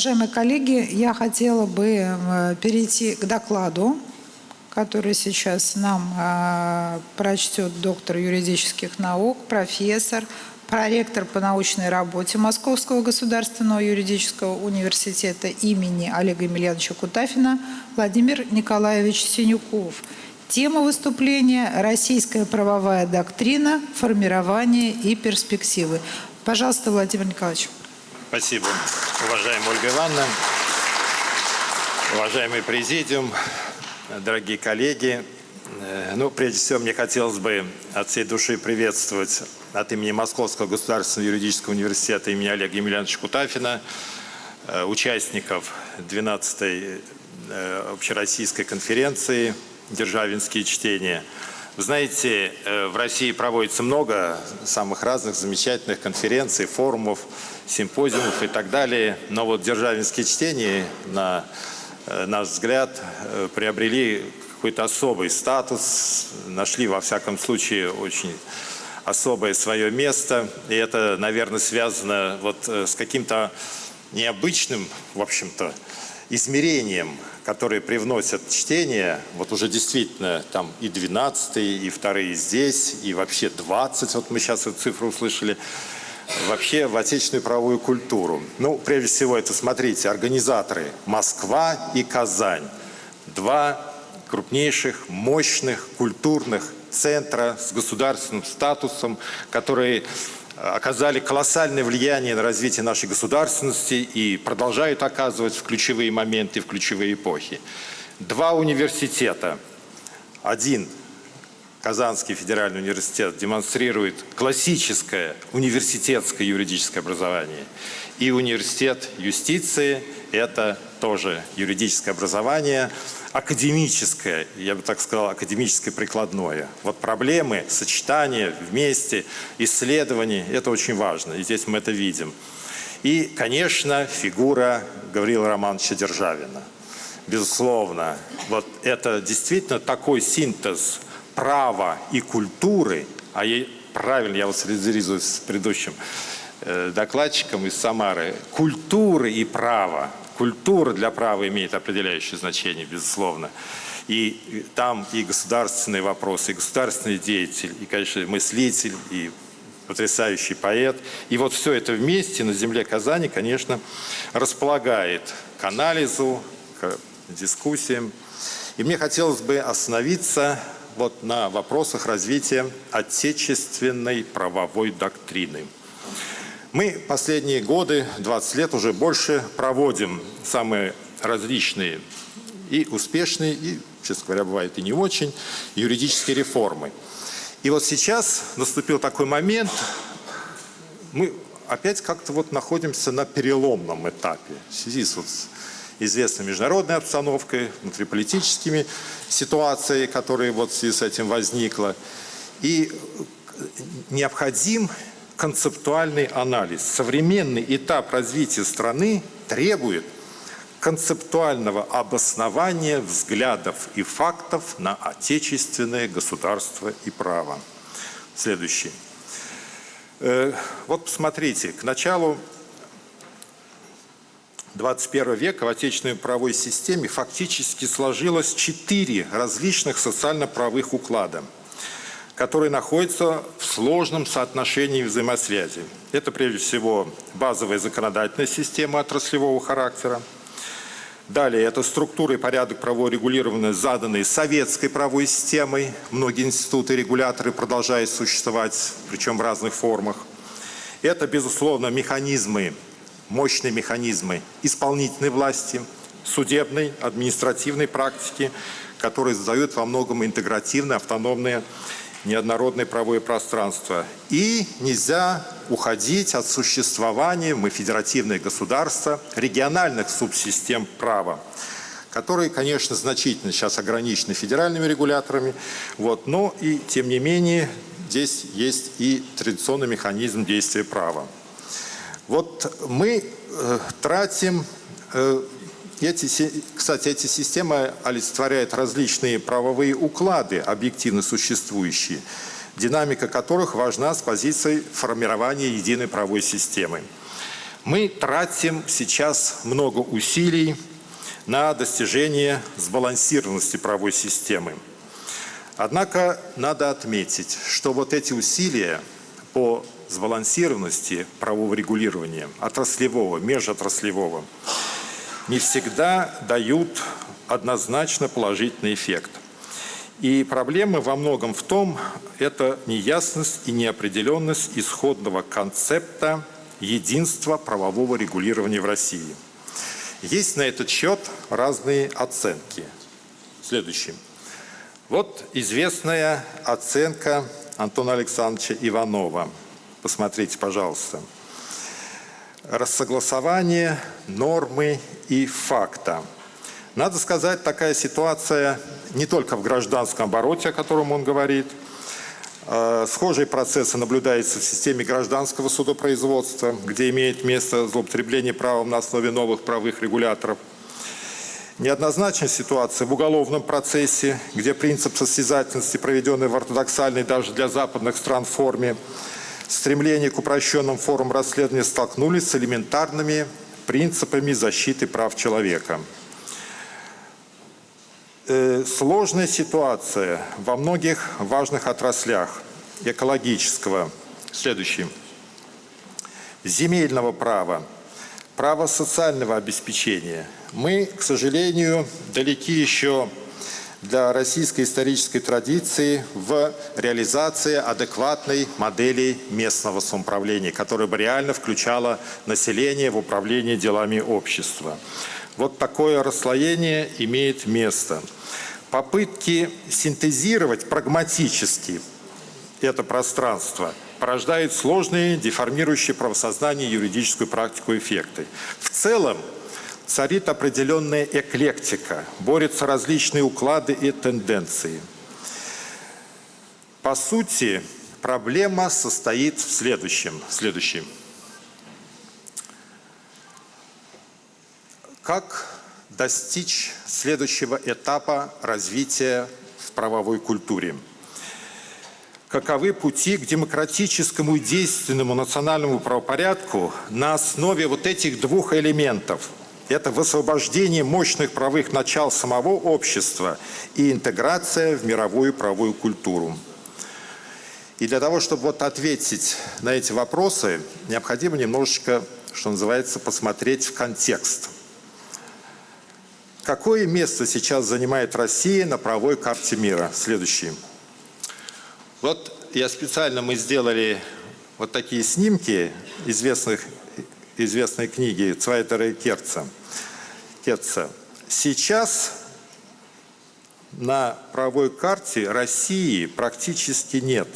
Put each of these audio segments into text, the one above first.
Уважаемые коллеги, я хотела бы э, перейти к докладу, который сейчас нам э, прочтет доктор юридических наук, профессор, проректор по научной работе Московского государственного юридического университета имени Олега Емельяновича Кутафина Владимир Николаевич Синюков. Тема выступления «Российская правовая доктрина, формирование и перспективы». Пожалуйста, Владимир Николаевич. Спасибо, уважаемая Ольга Ивановна, уважаемый президиум, дорогие коллеги. Э, ну, прежде всего, мне хотелось бы от всей души приветствовать от имени Московского государственного юридического университета имени Олега Емельяновича Кутафина, э, участников 12-й э, общероссийской конференции «Державинские чтения». Вы знаете, в России проводится много самых разных замечательных конференций, форумов, симпозиумов и так далее. Но вот державинские чтения, на э, наш взгляд, э, приобрели какой-то особый статус, нашли во всяком случае очень особое свое место. И это, наверное, связано вот э, с каким-то необычным, в общем-то, измерением, которые привносят чтение, вот уже действительно там и 12 и вторые здесь, и вообще 20, вот мы сейчас эту цифру услышали, вообще в отечественную правовую культуру. Ну, прежде всего, это, смотрите, организаторы Москва и Казань. Два крупнейших, мощных культурных центра с государственным статусом, которые оказали колоссальное влияние на развитие нашей государственности и продолжают оказывать в ключевые моменты, в ключевые эпохи. Два университета. Один Казанский федеральный университет демонстрирует классическое университетское юридическое образование. И университет юстиции – это тоже юридическое образование, академическое, я бы так сказал, академическое прикладное. Вот проблемы, сочетания вместе, исследования – это очень важно, и здесь мы это видим. И, конечно, фигура Гаврила Романовича Державина. Безусловно, вот это действительно такой синтез – права и культуры, а я, правильно я вот солидаризуюсь с предыдущим э, докладчиком из Самары, культуры и права. Культура для права имеет определяющее значение, безусловно. И там и государственные вопросы, и государственный деятель, и, конечно, мыслитель, и потрясающий поэт. И вот все это вместе на земле Казани, конечно, располагает к анализу, к дискуссиям. И мне хотелось бы остановиться вот на вопросах развития отечественной правовой доктрины. Мы последние годы, 20 лет уже больше, проводим самые различные и успешные, и, честно говоря, бывает и не очень, юридические реформы. И вот сейчас наступил такой момент, мы опять как-то вот находимся на переломном этапе в связи с вот известной международной обстановкой, внутриполитическими ситуацией, которая вот в связи с этим возникла. И необходим концептуальный анализ. Современный этап развития страны требует концептуального обоснования взглядов и фактов на отечественное государство и право. Следующий. Э, вот посмотрите, к началу 21 века в отечественной правовой системе фактически сложилось четыре различных социально-правовых уклада, которые находятся в сложном соотношении взаимосвязи. Это прежде всего базовая законодательная система отраслевого характера, Далее, это структура и порядок правового регулирования, заданные советской правовой системой. Многие институты и регуляторы продолжают существовать, причем в разных формах. Это, безусловно, механизмы мощные механизмы исполнительной власти, судебной, административной практики, которые создают во многом интегративное, автономное, неоднородное правовое пространство. И нельзя уходить от существования, мы федеративное государство, региональных субсистем права которые, конечно, значительно сейчас ограничены федеральными регуляторами, вот, но и, тем не менее, здесь есть и традиционный механизм действия права. Вот мы э, тратим, э, эти, кстати, эти системы олицетворяют различные правовые уклады, объективно существующие, динамика которых важна с позиции формирования единой правовой системы. Мы тратим сейчас много усилий на достижение сбалансированности правовой системы. Однако надо отметить, что вот эти усилия по сбалансированности правового регулирования, отраслевого, межотраслевого, не всегда дают однозначно положительный эффект. И проблема во многом в том, это неясность и неопределенность исходного концепта единства правового регулирования в России. Есть на этот счет разные оценки. Следующий. Вот известная оценка Антона Александровича Иванова. Посмотрите, пожалуйста. Рассогласование нормы и факта. Надо сказать, такая ситуация не только в гражданском обороте, о котором он говорит. Э, схожие процессы наблюдаются в системе гражданского судопроизводства, где имеет место злоупотребление правом на основе новых правовых регуляторов. Неоднозначная ситуация в уголовном процессе, где принцип состязательности, проведенный в ортодоксальной даже для западных стран форме, стремление к упрощенным формам расследования столкнулись с элементарными принципами защиты прав человека. Э, сложная ситуация во многих важных отраслях экологического. Следующий. Земельного права, права социального обеспечения. Мы, к сожалению, далеки еще для российской исторической традиции в реализации адекватной модели местного самоуправления, которая бы реально включала население в управление делами общества. Вот такое расслоение имеет место попытки синтезировать прагматически это пространство порождают сложные, деформирующие правосознание юридическую практику эффекты. В целом царит определенная эклектика, борются различные уклады и тенденции. По сути, проблема состоит в следующем. следующем. Как достичь следующего этапа развития в правовой культуре. Каковы пути к демократическому и действенному национальному правопорядку на основе вот этих двух элементов? Это высвобождение мощных правовых начал самого общества и интеграция в мировую правовую культуру. И для того, чтобы вот ответить на эти вопросы, необходимо немножечко, что называется, посмотреть в контекст – Какое место сейчас занимает Россия на правовой карте мира? Следующий. Вот я специально, мы сделали вот такие снимки известных, известной книги Цвайтера и Керца. Керца. Сейчас на правовой карте России практически нет.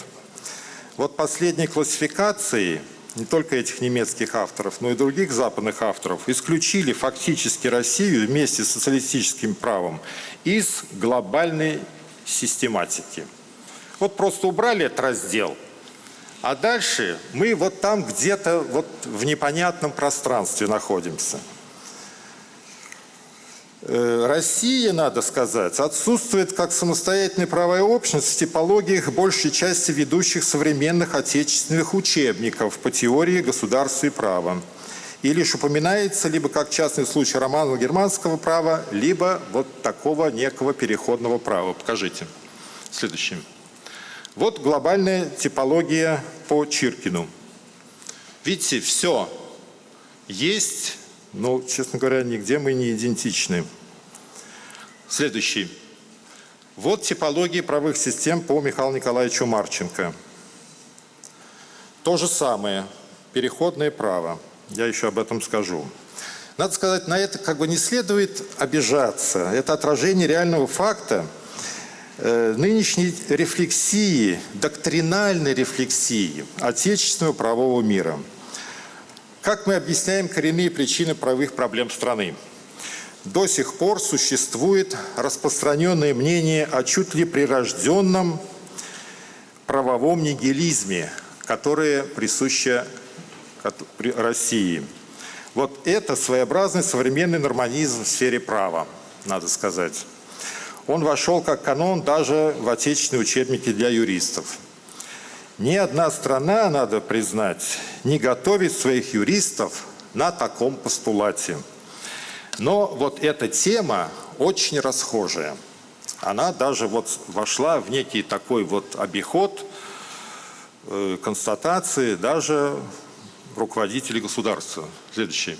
Вот последней классификации – не только этих немецких авторов, но и других западных авторов, исключили фактически Россию вместе с социалистическим правом из глобальной систематики. Вот просто убрали этот раздел, а дальше мы вот там где-то вот в непонятном пространстве находимся – Э, Россия, надо сказать, отсутствует как самостоятельная правовая общность в типологиях большей части ведущих современных отечественных учебников по теории государства и права. И лишь упоминается либо как частный случай романного германского права, либо вот такого некого переходного права. Покажите. Следующий. Вот глобальная типология по Чиркину. Видите, все есть но, честно говоря, нигде мы не идентичны. Следующий. Вот типология правых систем по Михаилу Николаевичу Марченко. То же самое. Переходное право. Я еще об этом скажу. Надо сказать, на это как бы не следует обижаться. Это отражение реального факта, нынешней рефлексии, доктринальной рефлексии отечественного правового мира – как мы объясняем коренные причины правовых проблем страны? До сих пор существует распространенное мнение о чуть ли прирожденном правовом нигилизме, которое присуще России. Вот это своеобразный современный нормализм в сфере права, надо сказать. Он вошел как канон даже в отечественные учебники для юристов. Ни одна страна, надо признать, не готовит своих юристов на таком постулате. Но вот эта тема очень расхожая. Она даже вот вошла в некий такой вот обиход э, констатации даже руководителей государства. Следующий.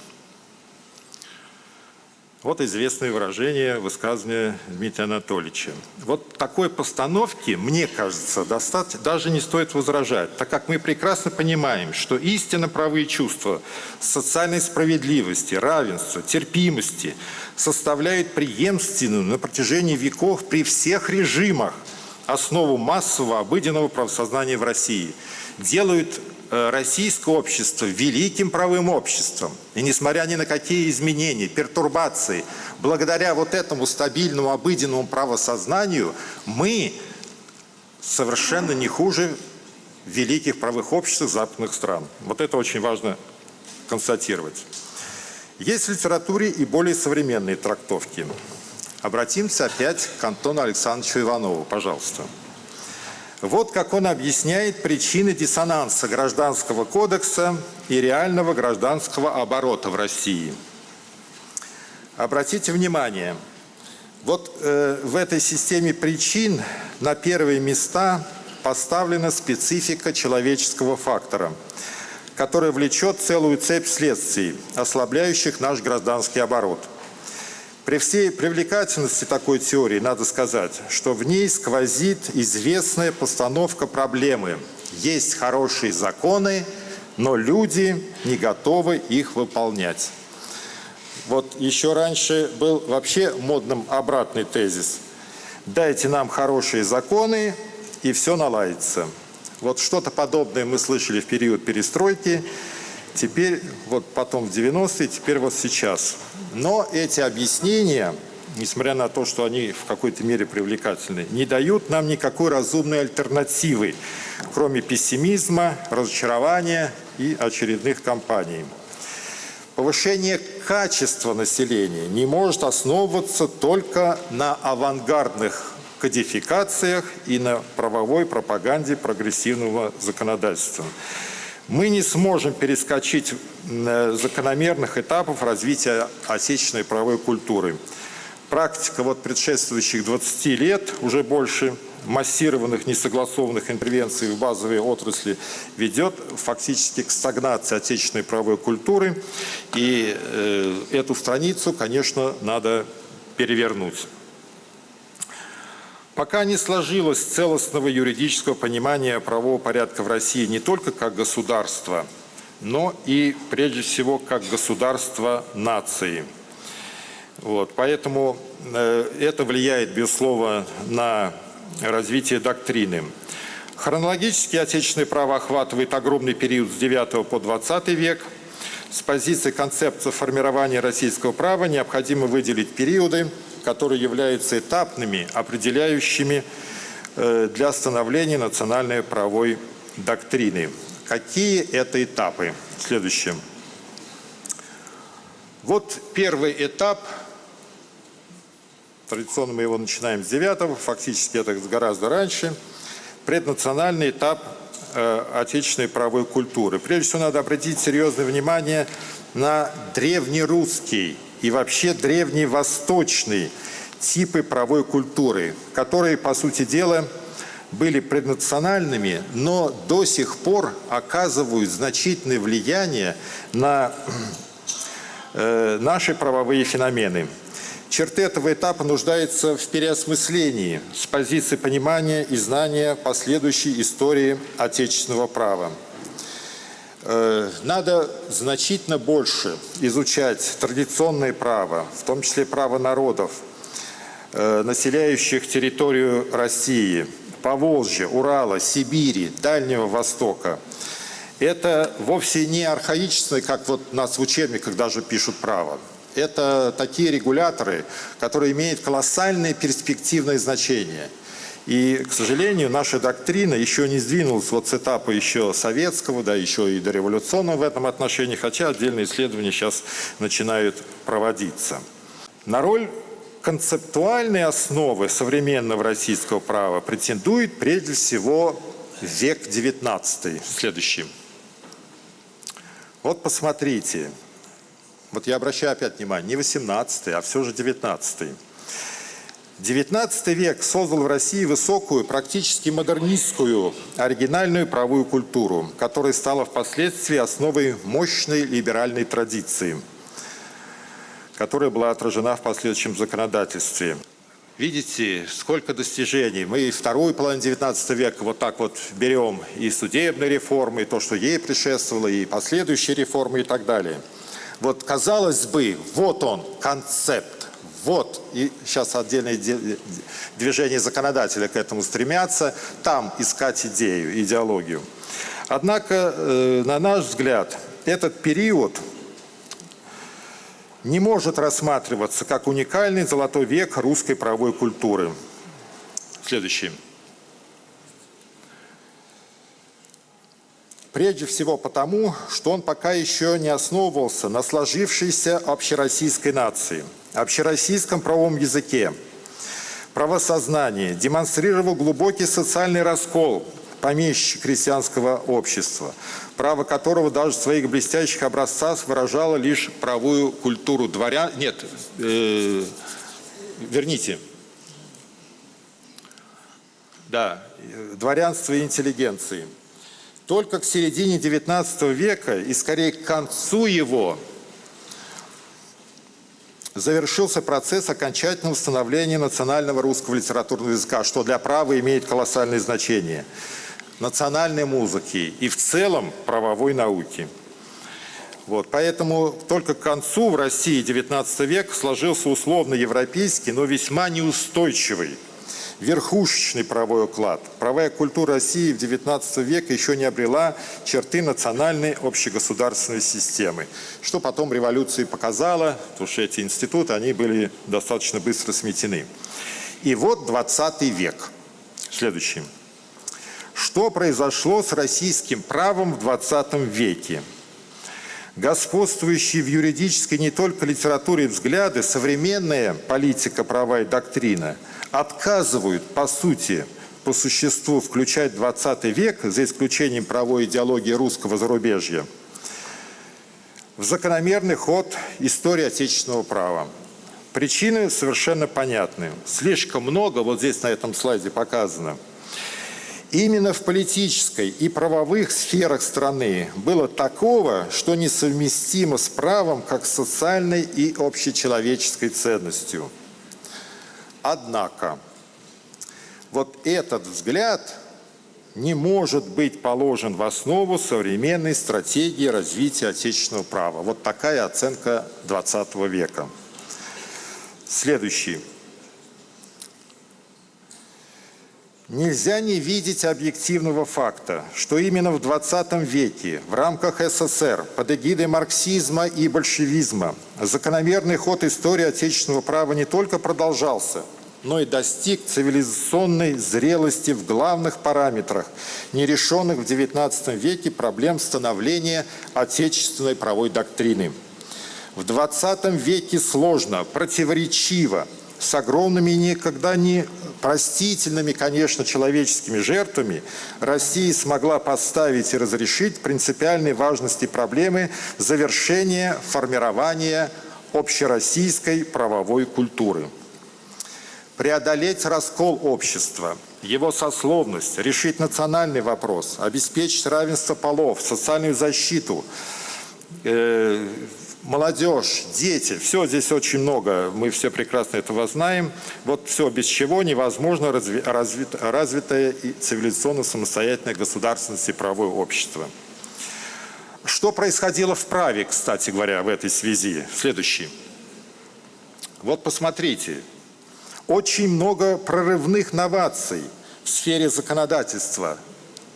Вот известное выражение, высказывание Дмитрия Анатольевича. Вот такой постановки, мне кажется, достаточно, даже не стоит возражать, так как мы прекрасно понимаем, что истинно правые чувства социальной справедливости, равенства, терпимости составляют преемственную на протяжении веков при всех режимах основу массового обыденного правосознания в России, делают российское общество великим правым обществом. И несмотря ни на какие изменения, пертурбации, благодаря вот этому стабильному обыденному правосознанию, мы совершенно не хуже великих правых обществ западных стран. Вот это очень важно констатировать. Есть в литературе и более современные трактовки. Обратимся опять к Антону Александровичу Иванову, пожалуйста. Пожалуйста. Вот как он объясняет причины диссонанса Гражданского кодекса и реального гражданского оборота в России. Обратите внимание, вот э, в этой системе причин на первые места поставлена специфика человеческого фактора, которая влечет целую цепь следствий, ослабляющих наш гражданский оборот – при всей привлекательности такой теории надо сказать, что в ней сквозит известная постановка проблемы. Есть хорошие законы, но люди не готовы их выполнять. Вот еще раньше был вообще модным обратный тезис. Дайте нам хорошие законы, и все наладится. Вот что-то подобное мы слышали в период перестройки. Теперь, вот потом в 90-е, теперь вот сейчас. Но эти объяснения, несмотря на то, что они в какой-то мере привлекательны, не дают нам никакой разумной альтернативы, кроме пессимизма, разочарования и очередных кампаний. Повышение качества населения не может основываться только на авангардных кодификациях и на правовой пропаганде прогрессивного законодательства мы не сможем перескочить э, закономерных этапов развития отечественной правовой культуры. Практика вот предшествующих 20 лет, уже больше массированных несогласованных интервенций в базовые отрасли ведет фактически к стагнации отечественной правовой культуры. И э, эту страницу, конечно, надо перевернуть. Пока не сложилось целостного юридического понимания правового порядка в России не только как государства, но и прежде всего как государства нации. Вот, поэтому э, это влияет, безусловно, на развитие доктрины. Хронологически отечественное право охватывает огромный период с 9 по 20 век. С позиции концепции формирования российского права необходимо выделить периоды которые являются этапными, определяющими э, для становления национальной правовой доктрины. Какие это этапы? Следующее. Вот первый этап, традиционно мы его начинаем с 9 фактически это гораздо раньше, преднациональный этап э, отечественной правовой культуры. Прежде всего надо обратить серьезное внимание на древнерусский и вообще древневосточные типы правовой культуры, которые, по сути дела, были преднациональными, но до сих пор оказывают значительное влияние на э, наши правовые феномены. Черты этого этапа нуждаются в переосмыслении с позиции понимания и знания последующей истории отечественного права. Э, надо значительно больше изучать традиционное право, в том числе право народов, э, населяющих территорию России, Поволжья, Урала, Сибири, Дальнего Востока. Это вовсе не архаичное, как вот нас в учебниках даже пишут право. Это такие регуляторы, которые имеют колоссальное перспективное значение – и, к сожалению, наша доктрина еще не сдвинулась вот с этапа еще советского, да, еще и дореволюционного в этом отношении, хотя отдельные исследования сейчас начинают проводиться. На роль концептуальной основы современного российского права претендует прежде всего век XIX. Следующий. Вот посмотрите, вот я обращаю опять внимание, не 18 а все же 19 XIX век создал в России высокую, практически модернистскую, оригинальную правовую культуру, которая стала впоследствии основой мощной либеральной традиции, которая была отражена в последующем законодательстве. Видите, сколько достижений. Мы вторую половину XIX века вот так вот берем и судебной реформы, и то, что ей предшествовало, и последующие реформы и так далее. Вот казалось бы, вот он, концепт вот, и сейчас отдельные движения законодателя к этому стремятся, там искать идею, идеологию. Однако, э, на наш взгляд, этот период не может рассматриваться как уникальный золотой век русской правовой культуры. Следующий. Прежде всего потому, что он пока еще не основывался на сложившейся общероссийской нации – общероссийском правовом языке, правосознании демонстрировал глубокий социальный раскол помещичье-крестьянского общества, право которого даже в своих блестящих образцах выражало лишь правую культуру дворян. Нет, э, верните. Да, дворянства и интеллигенции. Только к середине XIX века и скорее к концу его – завершился процесс окончательного становления национального русского литературного языка, что для права имеет колоссальное значение, национальной музыки и в целом правовой науки. Вот, поэтому только к концу в России XIX век сложился условно европейский, но весьма неустойчивый верхушечный правовой уклад. Правая культура России в XIX веке еще не обрела черты национальной общегосударственной системы, что потом революция показала, потому что эти институты, они были достаточно быстро сметены. И вот XX век. Следующий. Что произошло с российским правом в XX веке? Господствующие в юридической не только литературе взгляды, современная политика права и доктрина – отказывают, по сути, по существу включать 20 век, за исключением правовой идеологии русского зарубежья, в закономерный ход истории отечественного права. Причины совершенно понятны. Слишком много, вот здесь на этом слайде показано, именно в политической и правовых сферах страны было такого, что несовместимо с правом как социальной и общечеловеческой ценностью – Однако, вот этот взгляд не может быть положен в основу современной стратегии развития отечественного права. Вот такая оценка 20 века. Следующий. Нельзя не видеть объективного факта, что именно в 20 веке в рамках СССР под эгидой марксизма и большевизма закономерный ход истории отечественного права не только продолжался, но и достиг цивилизационной зрелости в главных параметрах нерешенных в XIX веке проблем становления отечественной правовой доктрины. В XX веке сложно, противоречиво, с огромными никогда не простительными, конечно, человеческими жертвами, Россия смогла поставить и разрешить принципиальной важности проблемы завершения формирования общероссийской правовой культуры. Преодолеть раскол общества, его сословность, решить национальный вопрос, обеспечить равенство полов, социальную защиту, э, молодежь, дети, все здесь очень много, мы все прекрасно этого знаем. Вот все, без чего невозможно разви, развит, развитое и цивилизационно самостоятельное государственность и правое общество. Что происходило в праве, кстати говоря, в этой связи? Следующий. Вот посмотрите, очень много прорывных новаций в сфере законодательства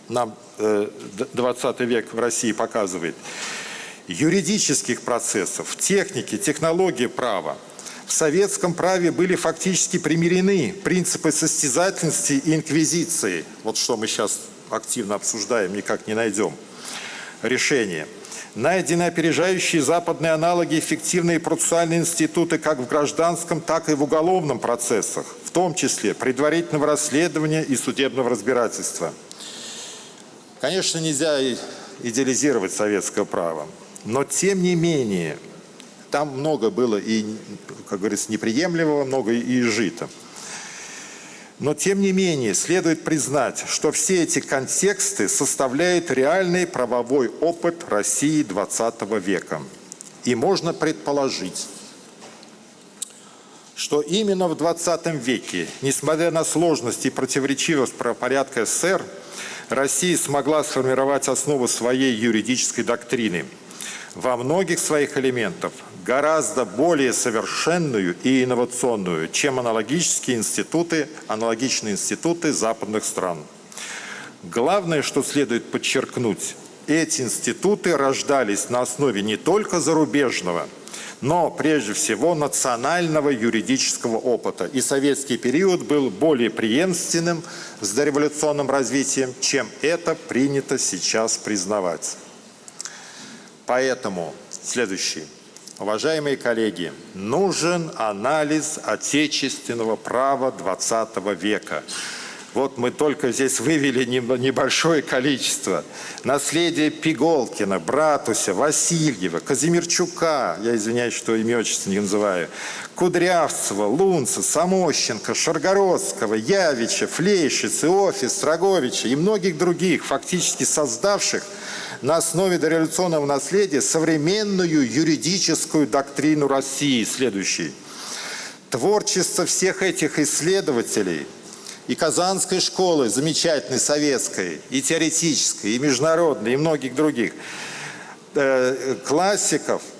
нам 20 э, век в России показывает. Юридических процессов, техники, технологии права. В советском праве были фактически примирены принципы состязательности и инквизиции. Вот что мы сейчас активно обсуждаем, никак не найдем решение – Найдены опережающие западные аналоги эффективные процессуальные институты как в гражданском, так и в уголовном процессах, в том числе предварительного расследования и судебного разбирательства. Конечно, нельзя идеализировать советское право, но тем не менее Там много было и, как говорится, неприемлемого, много и изжито. Но, тем не менее, следует признать, что все эти контексты составляют реальный правовой опыт России XX века. И можно предположить, что именно в 20 веке, несмотря на сложности и противоречивость правопорядка СССР, Россия смогла сформировать основу своей юридической доктрины – во многих своих элементах гораздо более совершенную и инновационную, чем аналогические институты, аналогичные институты западных стран. Главное, что следует подчеркнуть, эти институты рождались на основе не только зарубежного, но прежде всего национального юридического опыта. И советский период был более преемственным с дореволюционным развитием, чем это принято сейчас признавать. Поэтому следующий. Уважаемые коллеги, нужен анализ отечественного права 20 века. Вот мы только здесь вывели небольшое количество. Наследие Пиголкина, Братуся, Васильева, Казимирчука, я извиняюсь, что имя отчество не называю, Кудрявцева, Лунца, Самощенко, Шаргородского, Явича, Флейшиц, Иофис, Строговича и многих других, фактически создавших на основе дореволюционного наследия современную юридическую доктрину России. Следующий. Творчество всех этих исследователей и Казанской школы, замечательной советской, и теоретической, и международной, и многих других э, классиков –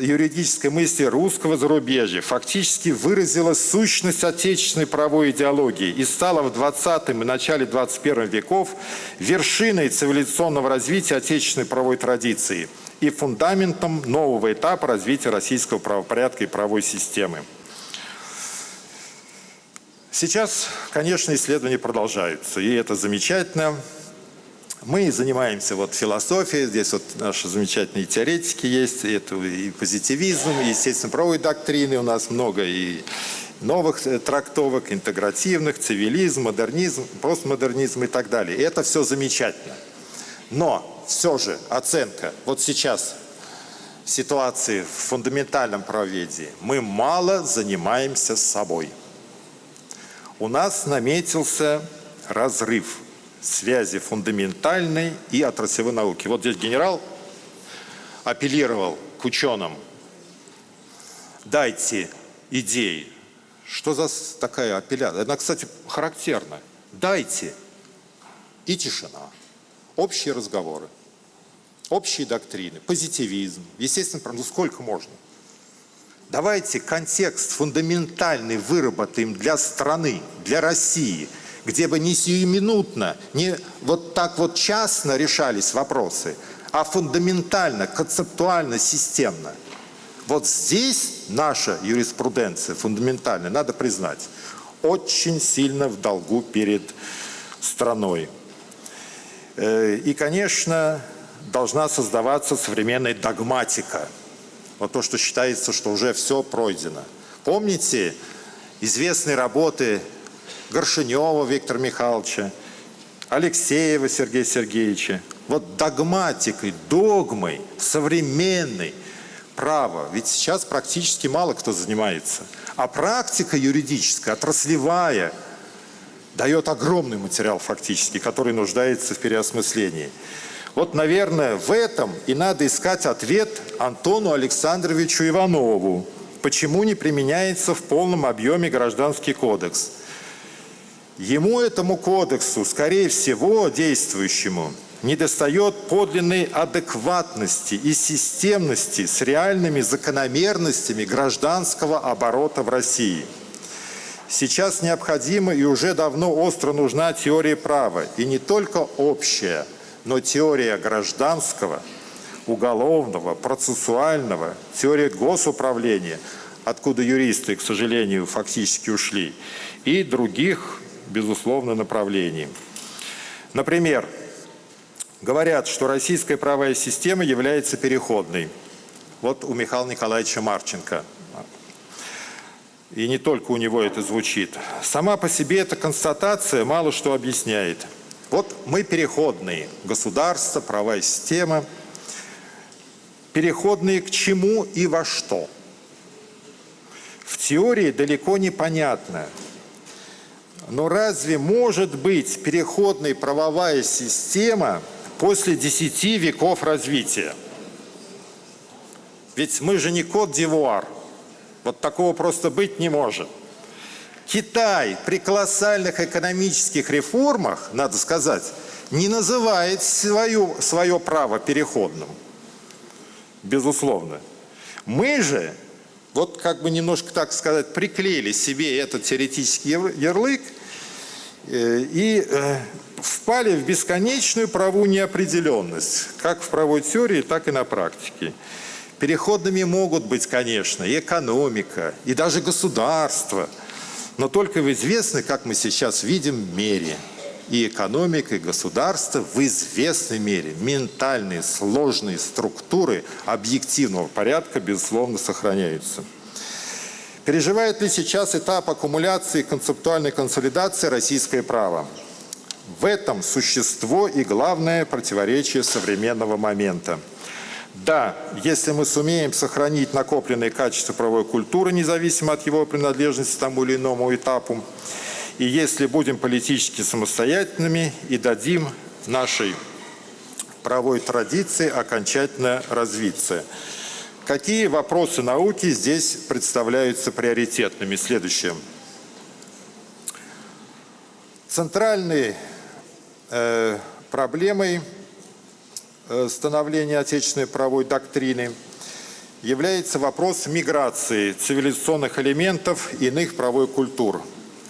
юридической мысли русского зарубежья фактически выразила сущность отечественной правовой идеологии и стала в 20 и начале 21 веков вершиной цивилизационного развития отечественной правовой традиции и фундаментом нового этапа развития российского правопорядка и правовой системы. Сейчас, конечно, исследования продолжаются, и это замечательно. Мы занимаемся вот философией, здесь вот наши замечательные теоретики есть, это и позитивизм, и, естественно, правовой доктрины у нас много, и новых э, трактовок, интегративных, цивилизм, модернизм, постмодернизм и так далее. И это все замечательно. Но все же оценка, вот сейчас ситуации в фундаментальном правоведении, мы мало занимаемся собой. У нас наметился разрыв – связи фундаментальной и отраслевой науки. Вот здесь генерал апеллировал к ученым. Дайте идеи. Что за такая апелляция? Она, кстати, характерна. Дайте. И тишина. Общие разговоры. Общие доктрины. Позитивизм. Естественно, ну сколько можно? Давайте контекст фундаментальный выработаем для страны, для России – где бы не сиюминутно, не вот так вот частно решались вопросы, а фундаментально, концептуально, системно. Вот здесь наша юриспруденция фундаментальная, надо признать, очень сильно в долгу перед страной. Э, и, конечно, должна создаваться современная догматика. Вот то, что считается, что уже все пройдено. Помните известные работы Горшинева Виктора Михайловича, Алексеева Сергея Сергеевича. Вот догматикой, догмой, современной права. Ведь сейчас практически мало кто занимается. А практика юридическая, отраслевая, дает огромный материал фактически, который нуждается в переосмыслении. Вот, наверное, в этом и надо искать ответ Антону Александровичу Иванову. Почему не применяется в полном объеме Гражданский кодекс? Ему, этому кодексу, скорее всего, действующему, недостает подлинной адекватности и системности с реальными закономерностями гражданского оборота в России. Сейчас необходима и уже давно остро нужна теория права, и не только общая, но теория гражданского, уголовного, процессуального, теория госуправления, откуда юристы, к сожалению, фактически ушли, и других безусловно, направлений. Например, говорят, что российская правовая система является переходной. Вот у Михаила Николаевича Марченко. И не только у него это звучит. Сама по себе эта констатация мало что объясняет. Вот мы переходные. Государство, правовая система. переходные к чему и во что. В теории далеко не понятно, но разве может быть переходной правовая система после 10 веков развития? Ведь мы же не Кот-Дивуар. Вот такого просто быть не может. Китай при колоссальных экономических реформах, надо сказать, не называет свое, свое право переходным. Безусловно. Мы же, вот как бы немножко, так сказать, приклеили себе этот теоретический ярлык э, и э, впали в бесконечную праву неопределенность, как в правовой теории, так и на практике. Переходными могут быть, конечно, и экономика, и даже государство, но только в известной, как мы сейчас видим, мере. И экономика, и государство в известной мере. Ментальные, сложные структуры объективного порядка, безусловно, сохраняются. Переживает ли сейчас этап аккумуляции и концептуальной консолидации российское право? В этом существо и главное противоречие современного момента – да, если мы сумеем сохранить накопленные качества правовой культуры, независимо от его принадлежности тому или иному этапу, и если будем политически самостоятельными и дадим нашей правовой традиции окончательно развиться. Какие вопросы науки здесь представляются приоритетными? Следующее. Центральной э, проблемой Э, становления отечественной правовой доктрины является вопрос миграции цивилизационных элементов иных правовой культур.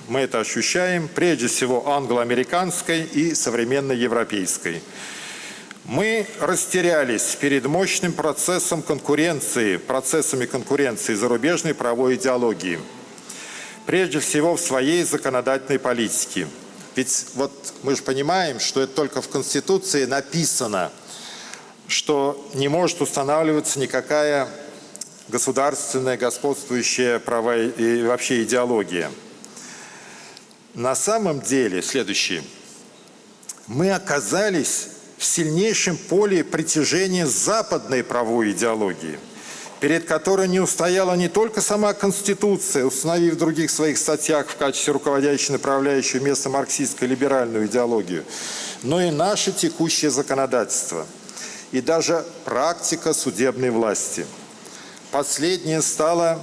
Мы это ощущаем прежде всего англо-американской и современной европейской. Мы растерялись перед мощным процессом конкуренции, процессами конкуренции зарубежной правовой идеологии. Прежде всего в своей законодательной политике. Ведь вот мы же понимаем, что это только в Конституции написано – что не может устанавливаться никакая государственная, господствующая права и вообще идеология. На самом деле, следующее. Мы оказались в сильнейшем поле притяжения западной правовой идеологии, перед которой не устояла не только сама Конституция, установив в других своих статьях в качестве руководящей направляющей место марксистско-либеральную идеологию, но и наше текущее законодательство – и даже практика судебной власти. Последнее стало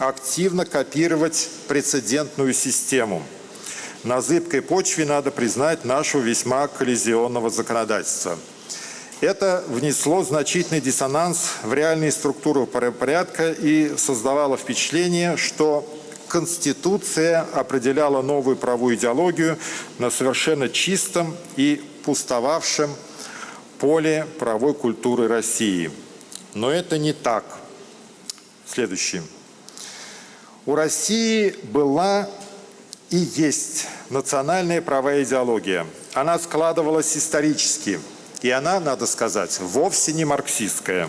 активно копировать прецедентную систему. На зыбкой почве надо признать нашего весьма коллизионного законодательства. Это внесло значительный диссонанс в реальные структуры порядка и создавало впечатление, что Конституция определяла новую правовую идеологию на совершенно чистом и пустовавшем поле правовой культуры России. Но это не так. Следующее. У России была и есть национальная правовая идеология. Она складывалась исторически. И она, надо сказать, вовсе не марксистская.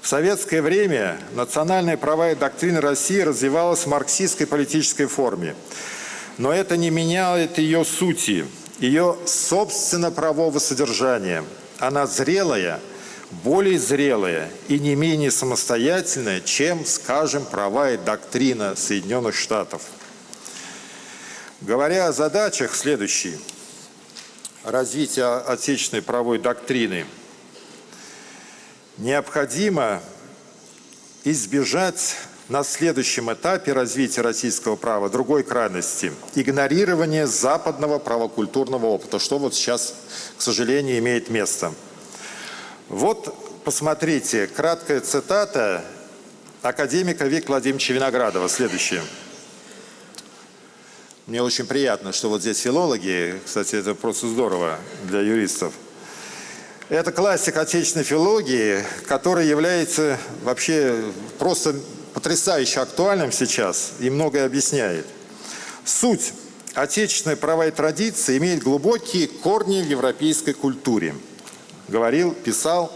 В советское время национальная правовая доктрина России развивалась в марксистской политической форме. Но это не меняет ее сути ее собственно правового содержания. Она зрелая, более зрелая и не менее самостоятельная, чем, скажем, права и доктрина Соединенных Штатов. Говоря о задачах, следующие. Развитие отечественной правовой доктрины. Необходимо избежать на следующем этапе развития российского права другой крайности – игнорирование западного правокультурного опыта, что вот сейчас, к сожалению, имеет место. Вот посмотрите, краткая цитата академика Виктора Владимировича Виноградова. Следующее. Мне очень приятно, что вот здесь филологи, кстати, это просто здорово для юристов. Это классик отечественной филологии, который является вообще просто потрясающе актуальным сейчас и многое объясняет. Суть отечественной права и традиции имеет глубокие корни в европейской культуре. Говорил, писал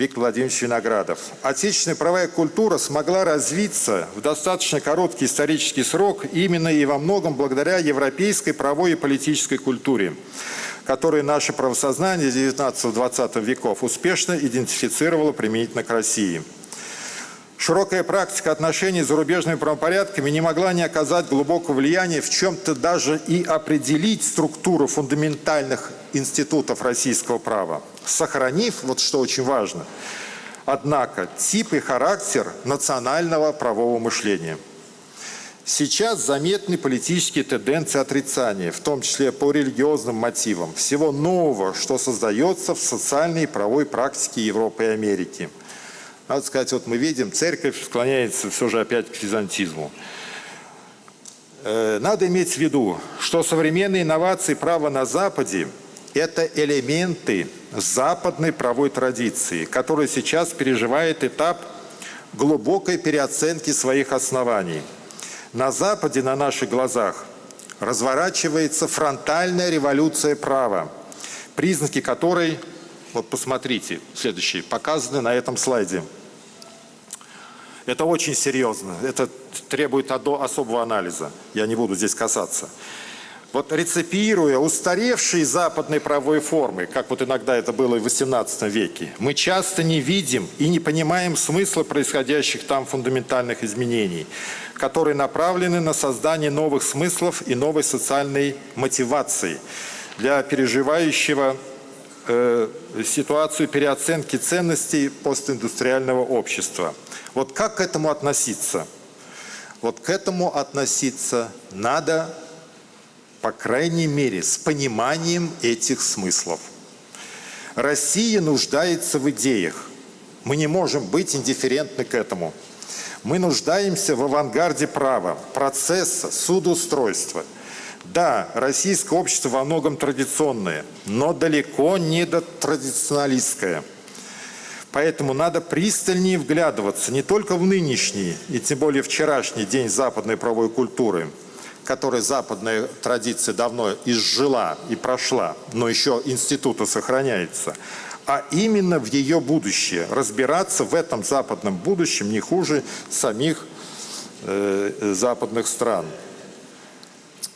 Виктор Владимирович Виноградов. Отечественная правовая культура смогла развиться в достаточно короткий исторический срок именно и во многом благодаря европейской правовой и политической культуре которые наше правосознание 19-20 веков успешно идентифицировало применительно к России. Широкая практика отношений с зарубежными правопорядками не могла не оказать глубокого влияния в чем-то даже и определить структуру фундаментальных институтов российского права, сохранив, вот что очень важно, однако, тип и характер национального правового мышления. Сейчас заметны политические тенденции отрицания, в том числе по религиозным мотивам, всего нового, что создается в социальной и правовой практике Европы и Америки – надо сказать, вот мы видим, церковь склоняется все же опять к византизму. Э, надо иметь в виду, что современные инновации права на Западе – это элементы западной правовой традиции, которая сейчас переживает этап глубокой переоценки своих оснований. На Западе, на наших глазах, разворачивается фронтальная революция права, признаки которой, вот посмотрите, следующие, показаны на этом слайде – это очень серьезно, это требует особого анализа, я не буду здесь касаться. Вот рецепируя устаревшие западные правовые формы, как вот иногда это было в XVIII веке, мы часто не видим и не понимаем смысла происходящих там фундаментальных изменений, которые направлены на создание новых смыслов и новой социальной мотивации для переживающего ситуацию переоценки ценностей постиндустриального общества – вот как к этому относиться? Вот к этому относиться надо, по крайней мере, с пониманием этих смыслов. Россия нуждается в идеях. Мы не можем быть индифферентны к этому. Мы нуждаемся в авангарде права, процесса, судоустройства. Да, российское общество во многом традиционное, но далеко не до традиционалистское – Поэтому надо пристальнее вглядываться не только в нынешний и тем более вчерашний день западной правовой культуры, который западная традиция давно изжила и прошла, но еще института сохраняется, а именно в ее будущее. Разбираться в этом западном будущем не хуже самих э, западных стран.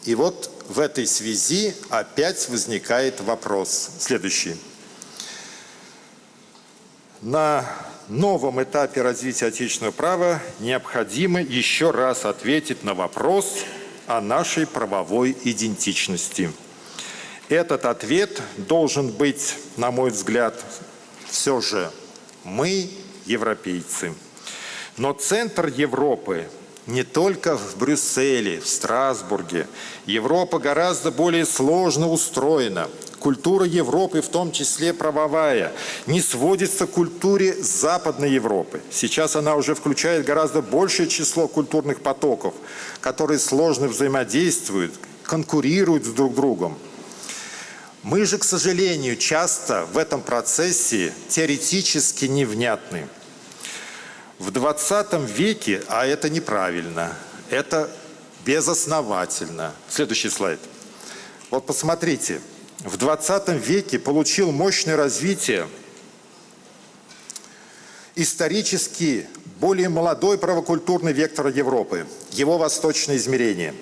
И вот в этой связи опять возникает вопрос. Следующий на новом этапе развития отечественного права необходимо еще раз ответить на вопрос о нашей правовой идентичности. Этот ответ должен быть, на мой взгляд, все же мы европейцы. Но центр Европы не только в Брюсселе, в Страсбурге. Европа гораздо более сложно устроена. Культура Европы, в том числе правовая, не сводится к культуре Западной Европы. Сейчас она уже включает гораздо большее число культурных потоков, которые сложно взаимодействуют, конкурируют с друг другом. Мы же, к сожалению, часто в этом процессе теоретически невнятны. В 20 веке, а это неправильно, это безосновательно. Следующий слайд. Вот посмотрите, в 20 веке получил мощное развитие исторически более молодой правокультурный вектор Европы, его восточное измерение.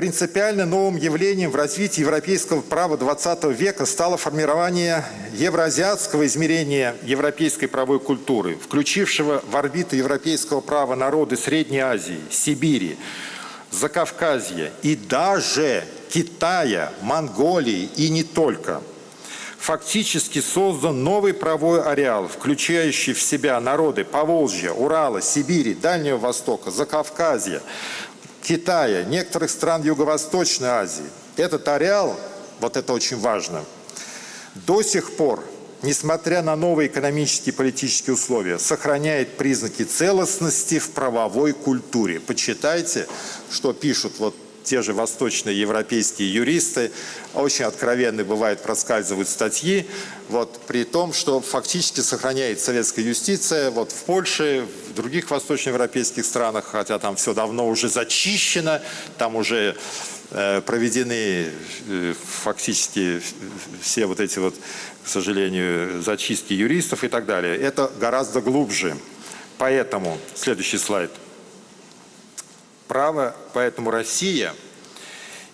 Принципиально новым явлением в развитии европейского права 20 века стало формирование евроазиатского измерения европейской правовой культуры, включившего в орбиту европейского права народы Средней Азии, Сибири, Закавказья и даже Китая, Монголии и не только. Фактически создан новый правовой ареал, включающий в себя народы Поволжья, Урала, Сибири, Дальнего Востока, Закавказья, Китая, некоторых стран Юго-Восточной Азии. Этот ареал, вот это очень важно, до сих пор, несмотря на новые экономические и политические условия, сохраняет признаки целостности в правовой культуре. Почитайте, что пишут вот те же восточные европейские юристы, очень откровенные бывает проскальзывают статьи, вот, при том, что фактически сохраняет советская юстиция вот, в Польше, в других восточноевропейских странах, хотя там все давно уже зачищено, там уже э, проведены э, фактически все вот эти вот, к сожалению, зачистки юристов и так далее. Это гораздо глубже. Поэтому, следующий слайд – право, поэтому Россия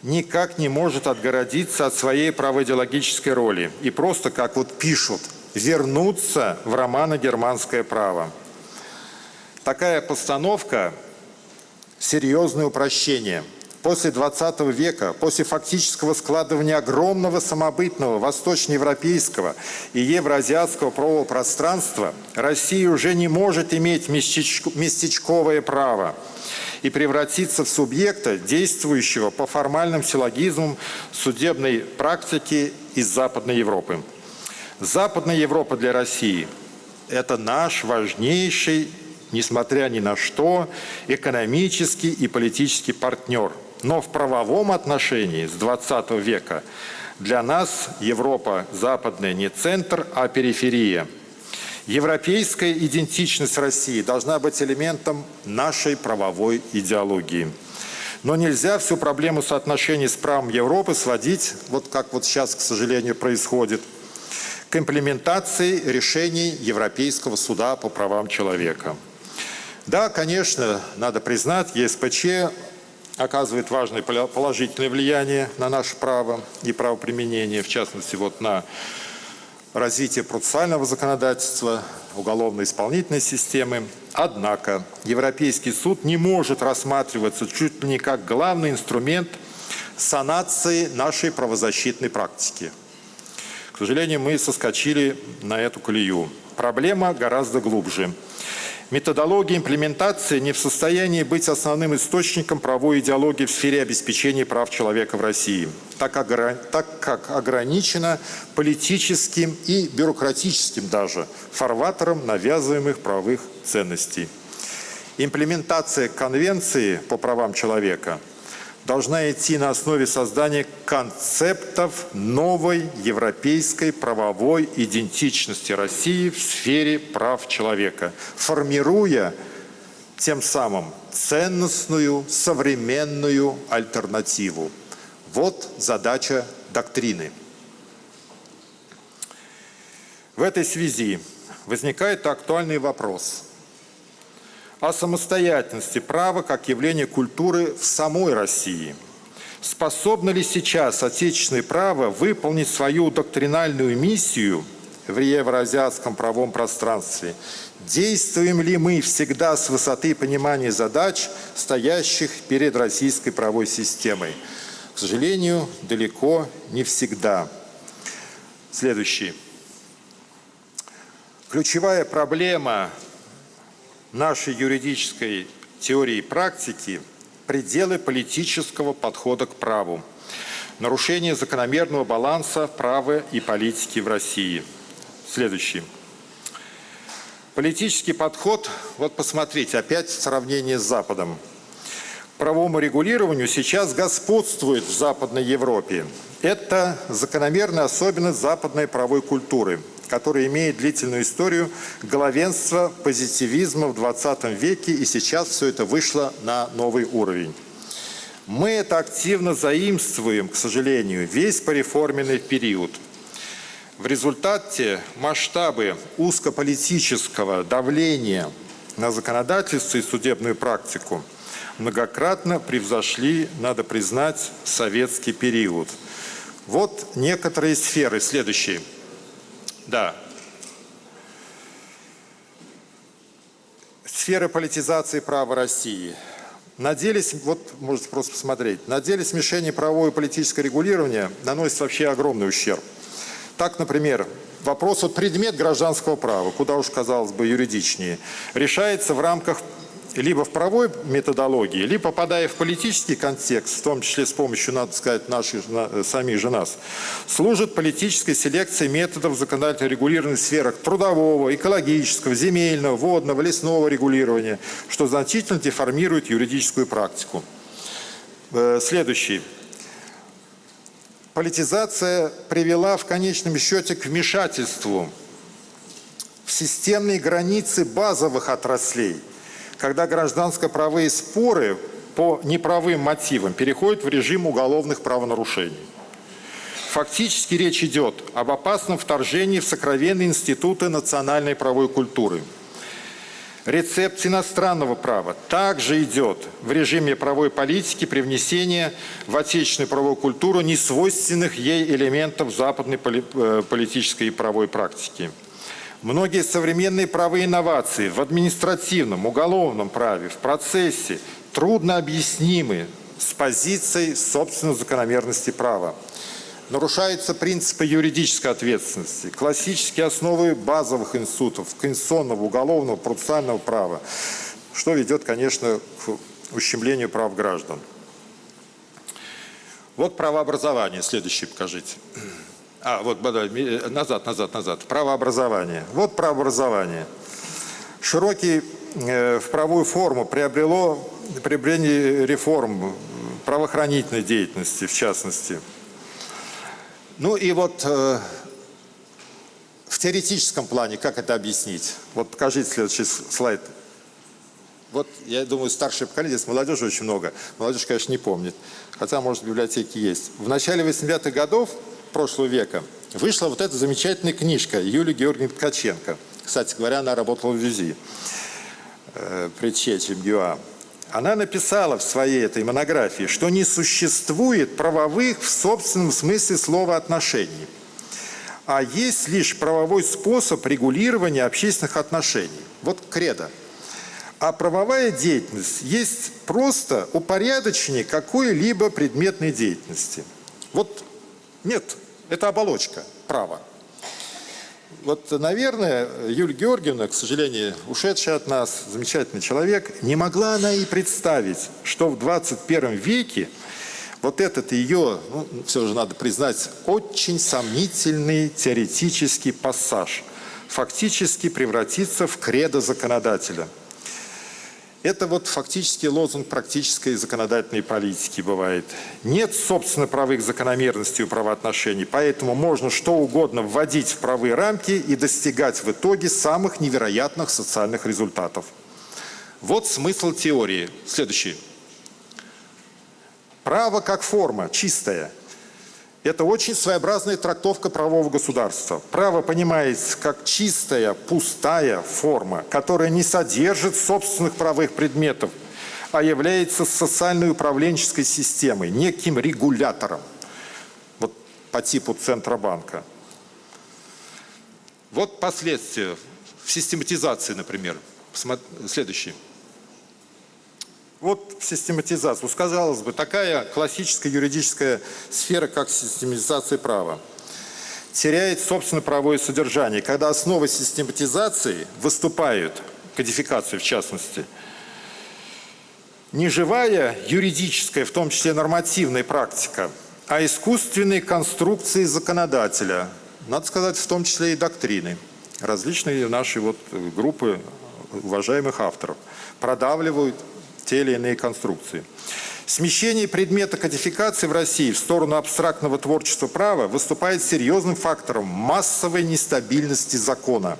никак не может отгородиться от своей правоидеологической роли и просто, как вот пишут, вернуться в романо-германское право. Такая постановка – серьезное упрощение – после 20 века, после фактического складывания огромного самобытного восточноевропейского и евроазиатского правового пространства, Россия уже не может иметь местечковое право и превратиться в субъекта, действующего по формальным силлогизмам судебной практики из Западной Европы. Западная Европа для России – это наш важнейший, несмотря ни на что, экономический и политический партнер – но в правовом отношении с 20 века для нас Европа западная не центр, а периферия. Европейская идентичность России должна быть элементом нашей правовой идеологии. Но нельзя всю проблему соотношений с правом Европы сводить, вот как вот сейчас, к сожалению, происходит, к имплементации решений Европейского суда по правам человека. Да, конечно, надо признать, ЕСПЧ оказывает важное положительное влияние на наше право и правоприменение, в частности, вот на развитие процессуального законодательства, уголовно-исполнительной системы. Однако Европейский суд не может рассматриваться чуть ли не как главный инструмент санации нашей правозащитной практики. К сожалению, мы соскочили на эту колею. Проблема гораздо глубже – Методология имплементации не в состоянии быть основным источником правовой идеологии в сфере обеспечения прав человека в России, так как, ограничена политическим и бюрократическим даже фарватером навязываемых правовых ценностей. Имплементация Конвенции по правам человека – должна идти на основе создания концептов новой европейской правовой идентичности России в сфере прав человека, формируя тем самым ценностную, современную альтернативу. Вот задача доктрины. В этой связи возникает актуальный вопрос – о самостоятельности права как явления культуры в самой России. Способно ли сейчас отечественное право выполнить свою доктринальную миссию в евроазиатском правом пространстве? Действуем ли мы всегда с высоты понимания задач, стоящих перед российской правовой системой? К сожалению, далеко не всегда. Следующий. Ключевая проблема нашей юридической теории и практики пределы политического подхода к праву, нарушение закономерного баланса права и политики в России. Следующий. Политический подход, вот посмотрите, опять сравнение с Западом. Правовому регулированию сейчас господствует в Западной Европе. Это закономерная особенность западной правовой культуры – который имеет длительную историю главенства позитивизма в 20 веке, и сейчас все это вышло на новый уровень. Мы это активно заимствуем, к сожалению, весь пореформенный период. В результате масштабы узкополитического давления на законодательство и судебную практику многократно превзошли, надо признать, советский период. Вот некоторые сферы. Следующие. Да. Сфера политизации права России. На деле, вот можете просто посмотреть, на деле смешение правового и политического регулирования наносит вообще огромный ущерб. Так, например, вопрос вот предмет гражданского права, куда уж казалось бы юридичнее, решается в рамках либо в правовой методологии, либо попадая в политический контекст, в том числе с помощью, надо сказать, наших, самих же нас, служит политической селекцией методов законодательно регулированных сферах трудового, экологического, земельного, водного, лесного регулирования, что значительно деформирует юридическую практику. Э, следующий. Политизация привела в конечном счете к вмешательству в системные границы базовых отраслей – когда гражданско-правые споры по неправым мотивам переходят в режим уголовных правонарушений. Фактически речь идет об опасном вторжении в сокровенные институты национальной правовой культуры. Рецепт иностранного права также идет в режиме правовой политики при внесении в отечественную правовую культуру несвойственных ей элементов западной э, политической и правовой практики. Многие современные правовые инновации в административном, уголовном праве, в процессе трудно объяснимы с позицией собственной закономерности права. Нарушаются принципы юридической ответственности, классические основы базовых институтов, конституционного, уголовного, процессуального права, что ведет, конечно, к ущемлению прав граждан. Вот правообразование. Следующий покажите. А, вот, назад, назад, назад. Правообразование. Вот правообразование. Широкий э, в правовую форму приобрело приобретение реформ правоохранительной деятельности, в частности – ну и вот э, в теоретическом плане, как это объяснить? Вот покажите следующий слайд. Вот, я думаю, старшее поколение, здесь молодежи очень много. Молодежь, конечно, не помнит. Хотя, может, в библиотеке есть. В начале 80-х годов прошлого века вышла вот эта замечательная книжка Юлии Георгиевны Ткаченко. Кстати говоря, она работала в ВИЗИ э, при Чечем ГЮА она написала в своей этой монографии, что не существует правовых в собственном смысле слова отношений, а есть лишь правовой способ регулирования общественных отношений. Вот кредо. А правовая деятельность есть просто упорядочение какой-либо предметной деятельности. Вот нет, это оболочка права. Вот, наверное, Юлия Георгиевна, к сожалению, ушедшая от нас, замечательный человек, не могла она и представить, что в 21 веке вот этот ее, ну, все же надо признать, очень сомнительный теоретический пассаж фактически превратится в кредо законодателя – это вот фактически лозунг практической законодательной политики бывает. Нет, собственно, правых закономерностей у правоотношений, поэтому можно что угодно вводить в правые рамки и достигать в итоге самых невероятных социальных результатов. Вот смысл теории. Следующий. Право как форма, чистая – это очень своеобразная трактовка правового государства. Право понимается как чистая, пустая форма, которая не содержит собственных правовых предметов, а является социальной управленческой системой, неким регулятором, вот по типу Центробанка. Вот последствия в систематизации, например. Следующий. Вот систематизация. Казалось бы, такая классическая юридическая сфера, как систематизация права, теряет собственно правовое содержание. Когда основой систематизации выступают, кодификации в частности, не живая юридическая, в том числе нормативная практика, а искусственные конструкции законодателя, надо сказать, в том числе и доктрины. Различные наши вот группы уважаемых авторов продавливают те или иные конструкции. Смещение предмета кодификации в России в сторону абстрактного творчества права выступает серьезным фактором массовой нестабильности закона.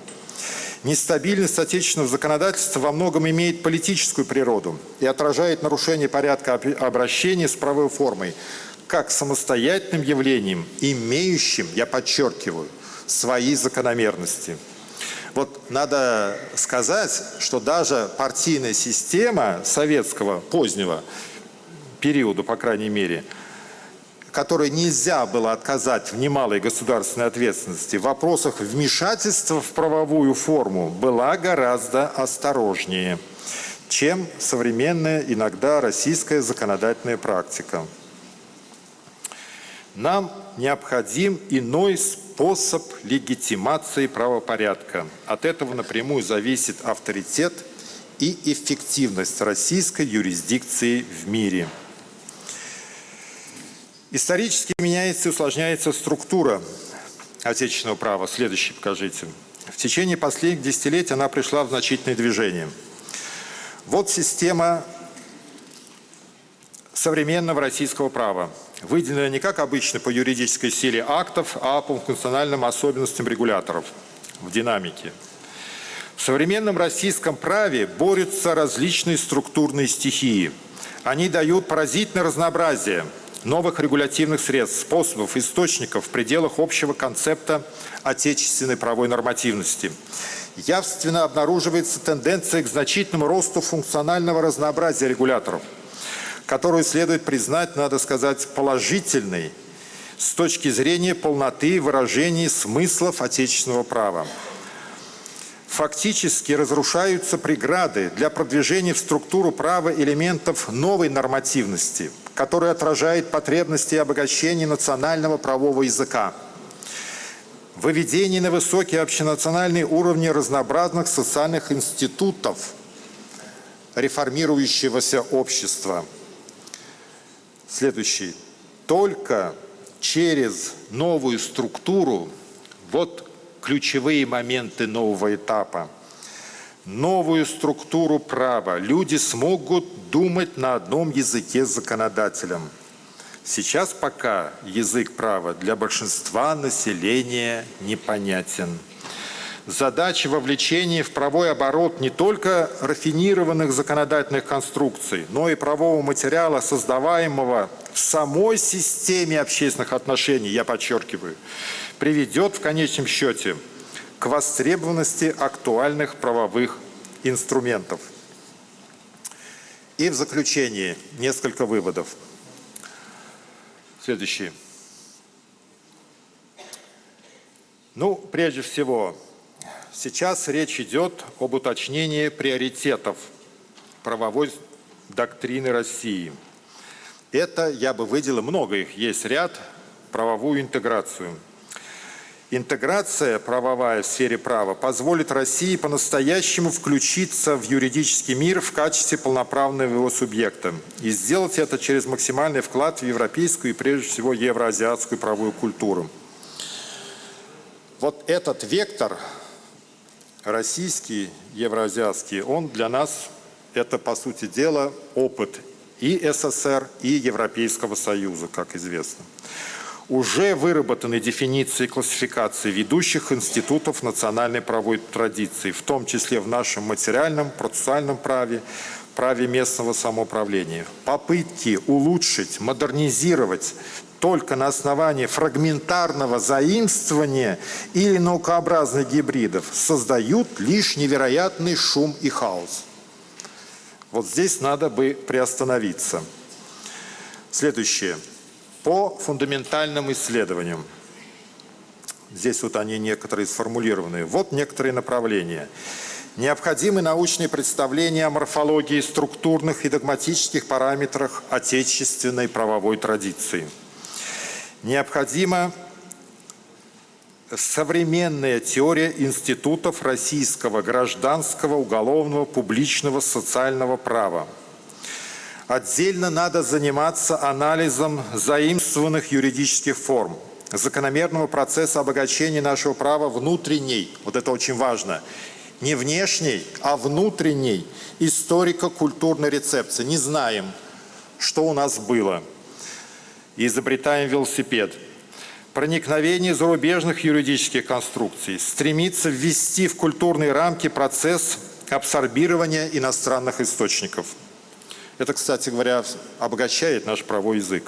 Нестабильность отечественного законодательства во многом имеет политическую природу и отражает нарушение порядка обращения с правовой формой как самостоятельным явлением, имеющим, я подчеркиваю, свои закономерности. Вот надо сказать, что даже партийная система советского позднего периода, по крайней мере, которой нельзя было отказать в немалой государственной ответственности, в вопросах вмешательства в правовую форму была гораздо осторожнее, чем современная иногда российская законодательная практика. Нам необходим иной способ легитимации правопорядка. От этого напрямую зависит авторитет и эффективность российской юрисдикции в мире. Исторически меняется и усложняется структура отечественного права. Следующий покажите. В течение последних десятилетий она пришла в значительное движение. Вот система современного российского права выделена не как обычно по юридической силе актов, а по функциональным особенностям регуляторов в динамике. В современном российском праве борются различные структурные стихии. Они дают поразительное разнообразие, новых регулятивных средств, способов, источников в пределах общего концепта отечественной правовой нормативности. Явственно обнаруживается тенденция к значительному росту функционального разнообразия регуляторов, которую следует признать, надо сказать, положительной с точки зрения полноты выражения смыслов отечественного права. Фактически разрушаются преграды для продвижения в структуру права элементов новой нормативности, которая отражает потребности и обогащение национального правового языка. Выведение на высокие общенациональные уровни разнообразных социальных институтов реформирующегося общества. Следующий. Только через новую структуру, вот ключевые моменты нового этапа, новую структуру права, люди смогут думать на одном языке с законодателем. Сейчас пока язык права для большинства населения непонятен. Задача вовлечения в правовой оборот не только рафинированных законодательных конструкций, но и правового материала, создаваемого в самой системе общественных отношений, я подчеркиваю, приведет в конечном счете к востребованности актуальных правовых инструментов. И в заключение несколько выводов. Следующий. Ну, прежде всего, сейчас речь идет об уточнении приоритетов правовой доктрины России – это я бы выделил, много их есть ряд, правовую интеграцию. Интеграция правовая в сфере права позволит России по-настоящему включиться в юридический мир в качестве полноправного его субъекта и сделать это через максимальный вклад в европейскую и прежде всего евроазиатскую правовую культуру. Вот этот вектор российский, евроазиатский, он для нас это по сути дела опыт и СССР, и Европейского Союза, как известно. Уже выработаны дефиниции классификации ведущих институтов национальной правовой традиции, в том числе в нашем материальном, процессуальном праве, праве местного самоуправления. Попытки улучшить, модернизировать только на основании фрагментарного заимствования или наукообразных гибридов создают лишь невероятный шум и хаос. Вот здесь надо бы приостановиться. Следующее. По фундаментальным исследованиям. Здесь вот они некоторые сформулированы. Вот некоторые направления. Необходимы научные представления о морфологии структурных и догматических параметрах отечественной правовой традиции. Необходимо современная теория институтов российского гражданского, уголовного, публичного, социального права. Отдельно надо заниматься анализом заимствованных юридических форм, закономерного процесса обогащения нашего права внутренней, вот это очень важно, не внешней, а внутренней историко-культурной рецепции. Не знаем, что у нас было. Изобретаем велосипед – проникновение зарубежных юридических конструкций, стремится ввести в культурные рамки процесс абсорбирования иностранных источников. Это, кстати говоря, обогащает наш правовой язык.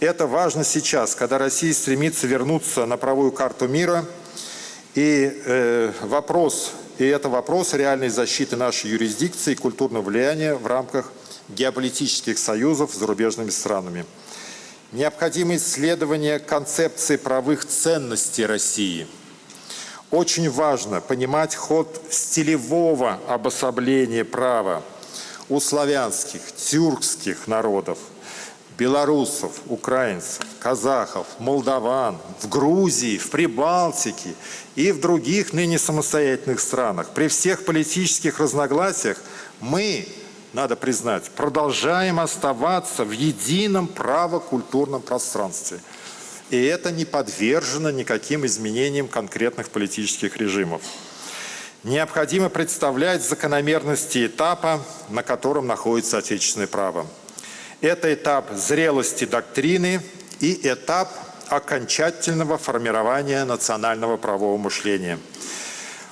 Это важно сейчас, когда Россия стремится вернуться на правую карту мира. И э, вопрос, и это вопрос реальной защиты нашей юрисдикции и культурного влияния в рамках геополитических союзов с зарубежными странами. Необходимо исследование концепции правых ценностей России. Очень важно понимать ход стилевого обособления права у славянских, тюркских народов, белорусов, украинцев, казахов, молдаван, в Грузии, в Прибалтике и в других ныне самостоятельных странах. При всех политических разногласиях мы надо признать, продолжаем оставаться в едином правокультурном пространстве. И это не подвержено никаким изменениям конкретных политических режимов. Необходимо представлять закономерности этапа, на котором находится отечественное право. Это этап зрелости доктрины и этап окончательного формирования национального правового мышления.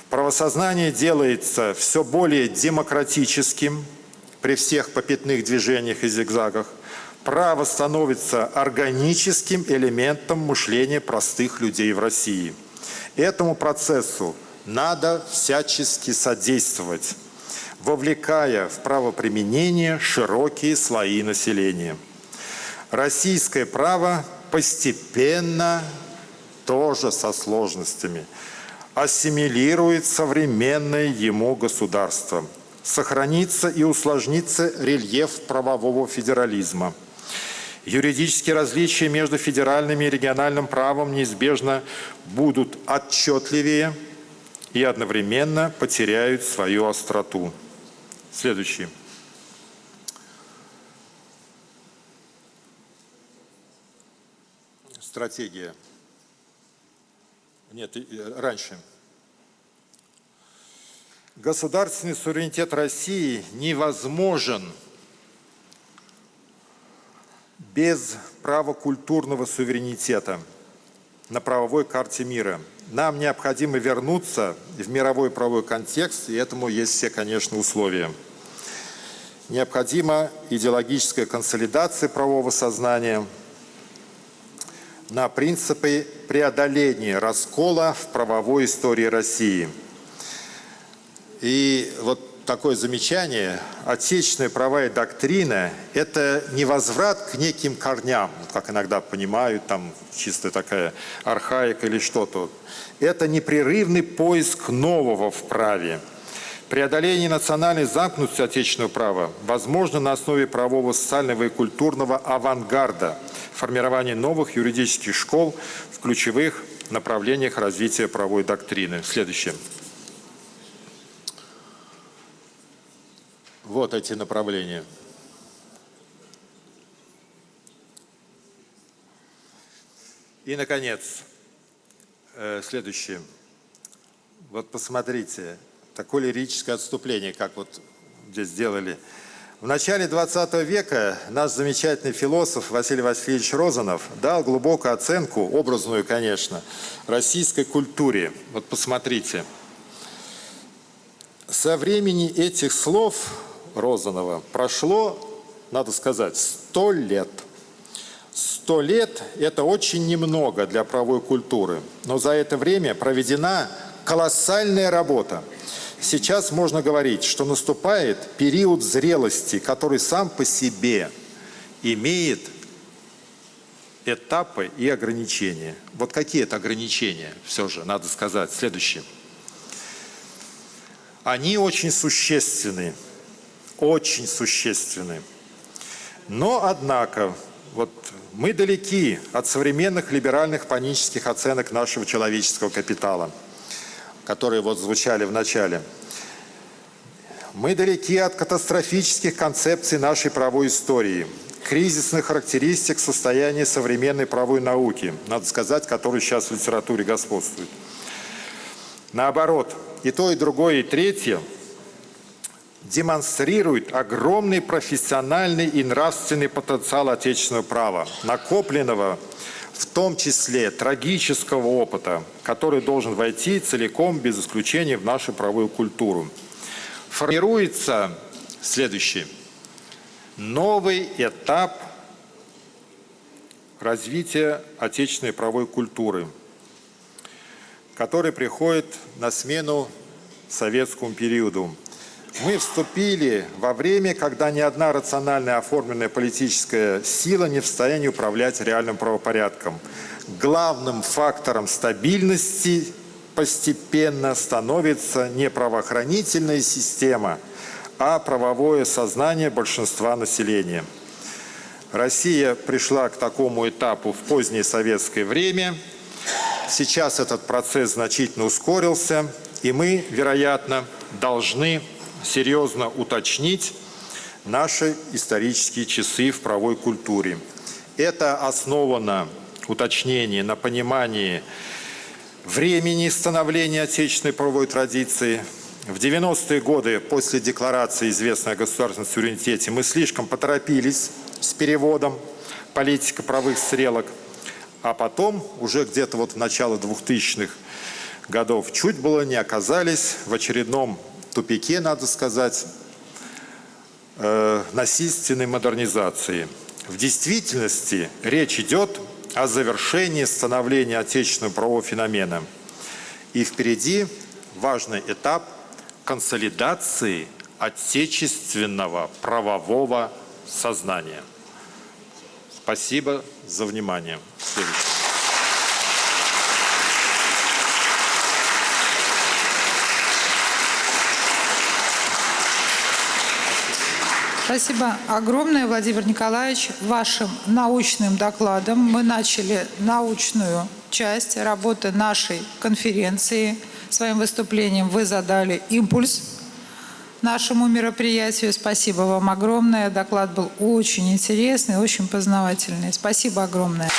Правосознание делается все более демократическим, при всех попятных движениях и зигзагах, право становится органическим элементом мышления простых людей в России. Этому процессу надо всячески содействовать, вовлекая в правоприменение широкие слои населения. Российское право постепенно, тоже со сложностями, ассимилирует современное ему государство. Сохранится и усложнится рельеф правового федерализма. Юридические различия между федеральным и региональным правом неизбежно будут отчетливее и одновременно потеряют свою остроту. Следующий. Стратегия. Нет, раньше. Государственный суверенитет России невозможен без права культурного суверенитета на правовой карте мира. Нам необходимо вернуться в мировой правовой контекст, и этому есть все, конечно, условия. Необходима идеологическая консолидация правового сознания – на принципы преодоления раскола в правовой истории России. И вот такое замечание, отечественная правовая доктрина – это не возврат к неким корням, как иногда понимают, там чисто такая архаика или что-то. Это непрерывный поиск нового в праве. Преодоление национальной замкнутости отечественного права возможно на основе правового, социального и культурного авангарда – формирование новых юридических школ в ключевых направлениях развития правовой доктрины. Следующее. Вот эти направления. И, наконец, э, следующее. Вот посмотрите, такое лирическое отступление, как вот здесь сделали – в начале 20 века наш замечательный философ Василий Васильевич Розанов дал глубокую оценку, образную, конечно, российской культуре. Вот посмотрите. Со времени этих слов Розанова прошло, надо сказать, сто лет. Сто лет – это очень немного для правовой культуры, но за это время проведена колоссальная работа – Сейчас можно говорить, что наступает период зрелости, который сам по себе имеет этапы и ограничения. Вот какие это ограничения, все же, надо сказать. Следующее. Они очень существенны, очень существенны. Но, однако, вот мы далеки от современных либеральных панических оценок нашего человеческого капитала – которые вот звучали в начале. Мы далеки от катастрофических концепций нашей правовой истории, кризисных характеристик состояния современной правовой науки, надо сказать, которые сейчас в литературе господствуют. Наоборот, и то, и другое, и третье демонстрирует огромный профессиональный и нравственный потенциал отечественного права, накопленного в том числе трагического опыта, который должен войти целиком, без исключения, в нашу правовую культуру. Формируется следующий. Новый этап развития отечественной правовой культуры, который приходит на смену советскому периоду. Мы вступили во время, когда ни одна рационально оформленная политическая сила не в состоянии управлять реальным правопорядком. Главным фактором стабильности постепенно становится не правоохранительная система, а правовое сознание большинства населения. Россия пришла к такому этапу в позднее советское время. Сейчас этот процесс значительно ускорился, и мы, вероятно, должны серьезно уточнить наши исторические часы в правовой культуре. Это основано, уточнение, на понимании времени становления отечественной правовой традиции. В 90-е годы после декларации, известной о государственном суверенитете, мы слишком поторопились с переводом политика правых стрелок, а потом, уже где-то вот в начало 2000-х годов, чуть было не оказались в очередном тупике, надо сказать, э, насильственной модернизации. В действительности речь идет о завершении становления отечественного правового феномена. И впереди важный этап консолидации отечественного правового сознания. Спасибо за внимание. Следующий. Спасибо огромное, Владимир Николаевич. Вашим научным докладом мы начали научную часть работы нашей конференции. Своим выступлением вы задали импульс нашему мероприятию. Спасибо вам огромное. Доклад был очень интересный, очень познавательный. Спасибо огромное.